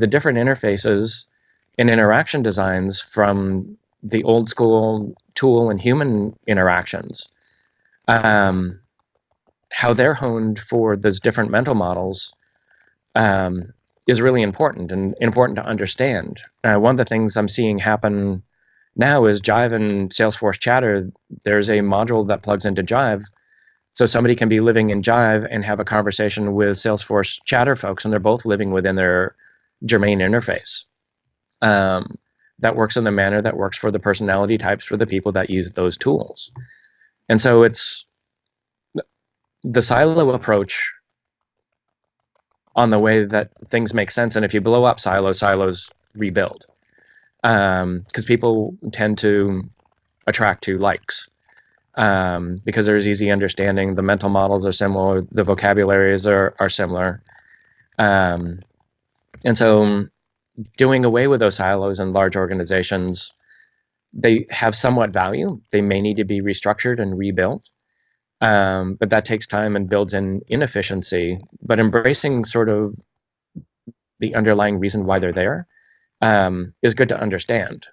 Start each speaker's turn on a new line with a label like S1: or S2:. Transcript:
S1: the different interfaces and interaction designs from the old school tool and human interactions, um, how they're honed for those different mental models um, is really important and important to understand. Uh, one of the things I'm seeing happen now is Jive and Salesforce Chatter. There's a module that plugs into Jive. So somebody can be living in Jive and have a conversation with Salesforce Chatter folks, and they're both living within their germane interface. Um, that works in the manner that works for the personality types for the people that use those tools. And so it's the silo approach on the way that things make sense. And if you blow up silos, silos rebuild. Because um, people tend to attract to likes. Um, because there's easy understanding, the mental models are similar, the vocabularies are, are similar. Um, and so doing away with those silos in large organizations, they have somewhat value. They may need to be restructured and rebuilt. Um, but that takes time and builds in inefficiency. But embracing sort of the underlying reason why they're there um, is good to understand.